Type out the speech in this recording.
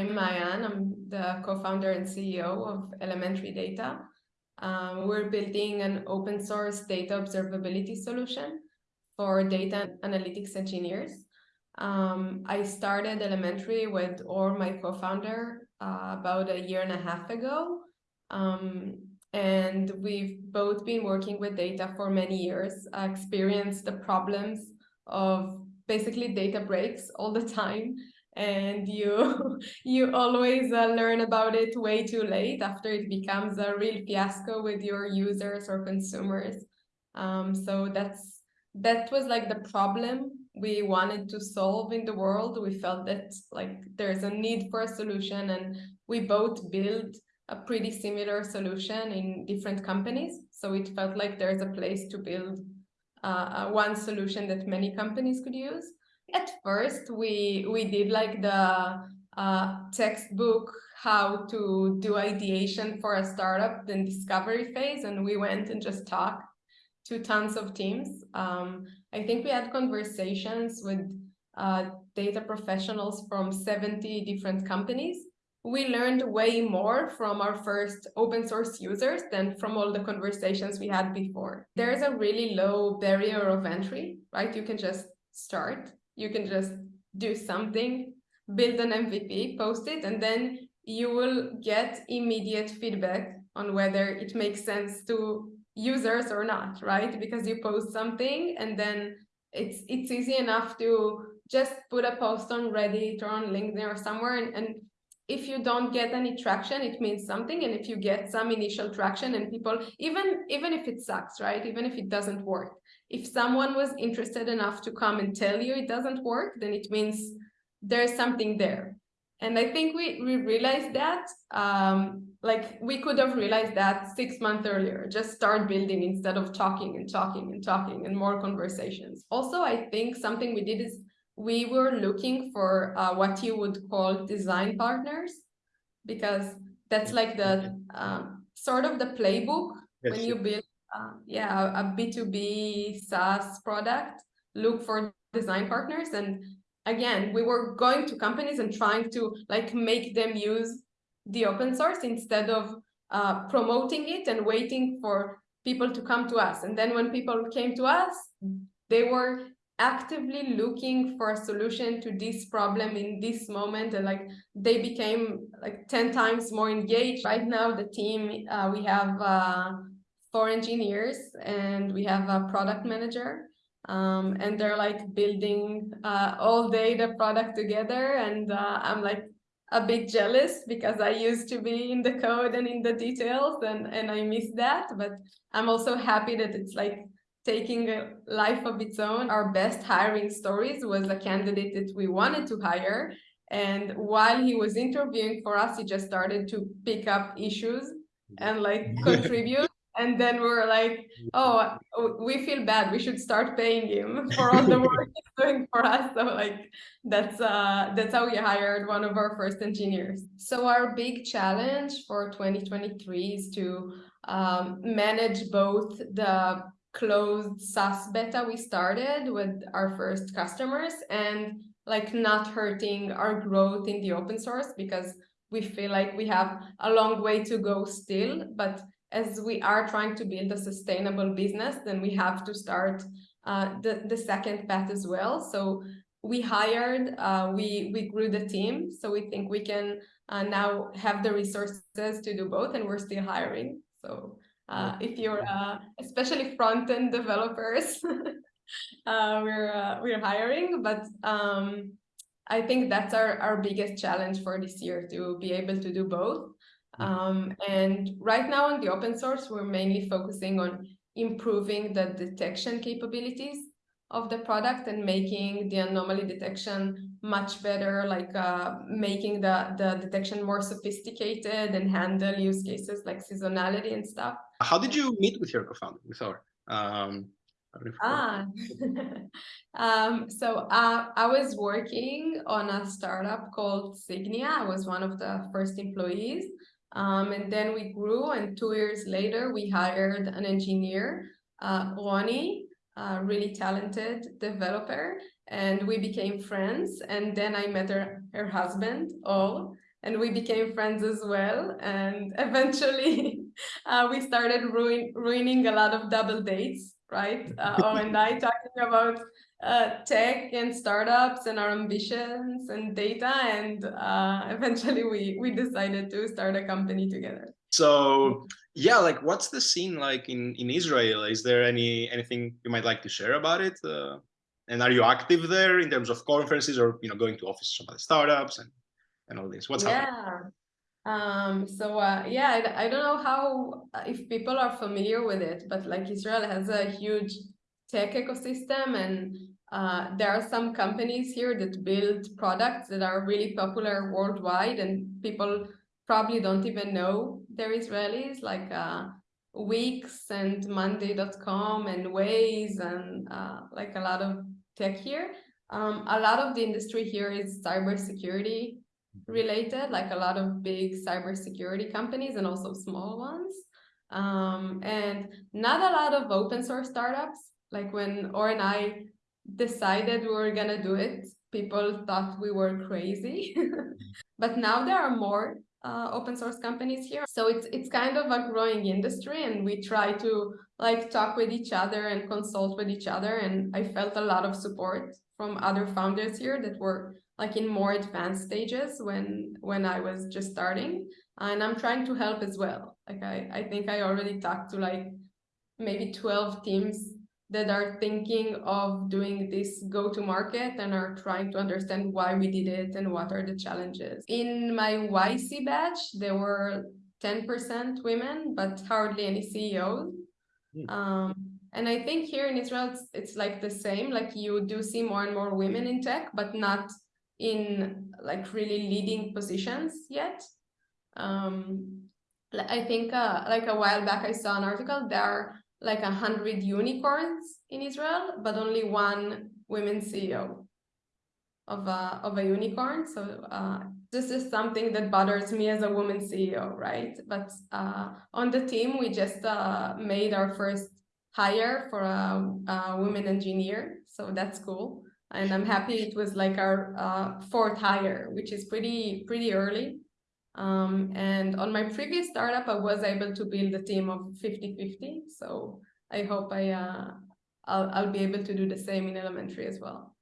I'm Maayan. I'm the co-founder and CEO of Elementary Data. Um, we're building an open source data observability solution for data analytics engineers. Um, I started Elementary with Or, my co-founder, uh, about a year and a half ago. Um, and we've both been working with data for many years, uh, experienced the problems of basically data breaks all the time and you you always uh, learn about it way too late after it becomes a real fiasco with your users or consumers. Um, so that's that was like the problem we wanted to solve in the world. We felt that like there's a need for a solution and we both built a pretty similar solution in different companies. So it felt like there's a place to build uh, one solution that many companies could use at first we we did like the uh, textbook how to do ideation for a startup then discovery phase and we went and just talked to tons of teams um, i think we had conversations with uh, data professionals from 70 different companies we learned way more from our first open source users than from all the conversations we had before. There's a really low barrier of entry, right? You can just start you can just do something, build an MVP, post it, and then you will get immediate feedback on whether it makes sense to users or not, right? Because you post something and then it's it's easy enough to just put a post on Reddit or on LinkedIn or somewhere and, and if you don't get any traction it means something and if you get some initial traction and people even even if it sucks right even if it doesn't work if someone was interested enough to come and tell you it doesn't work, then it means there's something there. And I think we, we realized that, um, like we could have realized that six months earlier, just start building instead of talking and talking and talking and more conversations. Also, I think something we did is we were looking for uh, what you would call design partners, because that's like the um, sort of the playbook yes, when you build uh, yeah, a B2B SaaS product, look for design partners. And again, we were going to companies and trying to like make them use the open source instead of uh, promoting it and waiting for people to come to us. And then when people came to us, they were actively looking for a solution to this problem in this moment and like they became like 10 times more engaged right now the team uh, we have uh, four engineers and we have a product manager um, and they're like building uh, all day the product together and uh, I'm like a bit jealous because I used to be in the code and in the details and, and I miss that but I'm also happy that it's like taking a life of its own. Our best hiring stories was a candidate that we wanted to hire and while he was interviewing for us he just started to pick up issues and like contribute and then we're like oh we feel bad. We should start paying him for all the work he's doing for us. So like that's uh that's how we hired one of our first engineers. So our big challenge for 2023 is to um, manage both the closed SaaS beta we started with our first customers and like not hurting our growth in the open source because we feel like we have a long way to go still but as we are trying to build a sustainable business, then we have to start uh, the, the second path as well. So we hired, uh, we, we grew the team. So we think we can uh, now have the resources to do both and we're still hiring. So uh, if you're uh, especially front-end developers, uh, we're, we're hiring, but um, I think that's our, our biggest challenge for this year to be able to do both. Mm-hmm. Um, and right now on the open source, we're mainly focusing on improving the detection capabilities of the product and making the anomaly detection much better, like uh, making the, the detection more sophisticated and handle use cases like seasonality and stuff. How did you meet with your co-founder, with Or? Um, ah, um, so uh, I was working on a startup called Signia. I was one of the first employees. Um, and then we grew and two years later, we hired an engineer, uh, Ronnie, a really talented developer, and we became friends. And then I met her, her husband, Or, and we became friends as well. And eventually, uh, we started ruin ruining a lot of double dates, right? Uh, oh, and I talking about uh, tech and startups and our ambitions and data, and uh, eventually we we decided to start a company together. So yeah, like what's the scene like in in Israel? Is there any anything you might like to share about it? Uh, and are you active there in terms of conferences or you know going to offices of other startups and and all this? What's yeah. happening? Um, so uh, yeah, I, I don't know how if people are familiar with it, but like Israel has a huge tech ecosystem and uh, there are some companies here that build products that are really popular worldwide and people probably don't even know they're Israelis, like uh, Wix and Monday.com and Waze and uh, like a lot of tech here. Um, a lot of the industry here is cybersecurity related, like a lot of big cybersecurity companies and also small ones. Um, and not a lot of open source startups. Like when Or and I decided we were gonna do it, people thought we were crazy. but now there are more uh, open source companies here. So it's it's kind of a growing industry and we try to like talk with each other and consult with each other. And I felt a lot of support from other founders here that were like in more advanced stages when when I was just starting. And I'm trying to help as well. Like I, I think I already talked to like maybe 12 teams that are thinking of doing this go to market and are trying to understand why we did it and what are the challenges. In my YC batch, there were 10% women, but hardly any CEOs. Mm. Um, and I think here in Israel, it's, it's like the same, like you do see more and more women in tech, but not in like really leading positions yet. Um, I think uh, like a while back, I saw an article, there are like a hundred unicorns in Israel, but only one women CEO of a of a unicorn. So uh, this is something that bothers me as a woman CEO, right? But uh, on the team, we just uh, made our first hire for a, a women engineer, so that's cool. And I'm happy it was like our uh, fourth hire, which is pretty pretty early. Um, and on my previous startup, I was able to build a team of 50-50. So I hope I, uh, I'll, I'll be able to do the same in elementary as well.